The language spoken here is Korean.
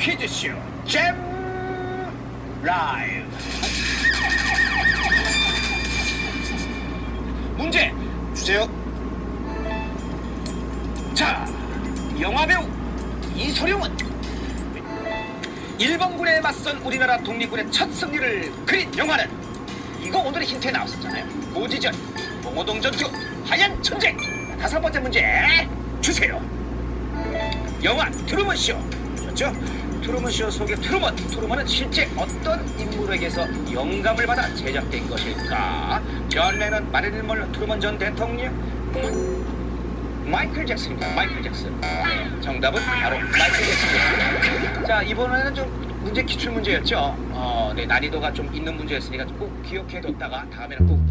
퀴즈쇼 잼 라이브. 문제 주세요. 자 영화배우 이소룡은 일본군에 맞선 우리나라 독립군의 첫 승리를 그린 영화는 이거 오늘의 힌트에 나왔었잖아요. 고지전 봉오동 전투 하얀 천재. 다섯 번째 문제 주세요. 영화 트루먼쇼. 그렇죠? 트루먼 쇼 속의 트루먼. 트루먼은 실제 어떤 인물에게서 영감을 받아 제작된 것일까? 존 레넌 마릴린 먼로 트루먼 전 대통령 마이클 잭슨입니다 마이클 잭슨. 네, 정답은 바로 마이클 잭슨이었습니다. 자 이번에는 좀 문제 기출 문제였죠. 어, 네, 난이도가 좀 있는 문제였으니까 꼭 기억해뒀다가 다음에는 꼭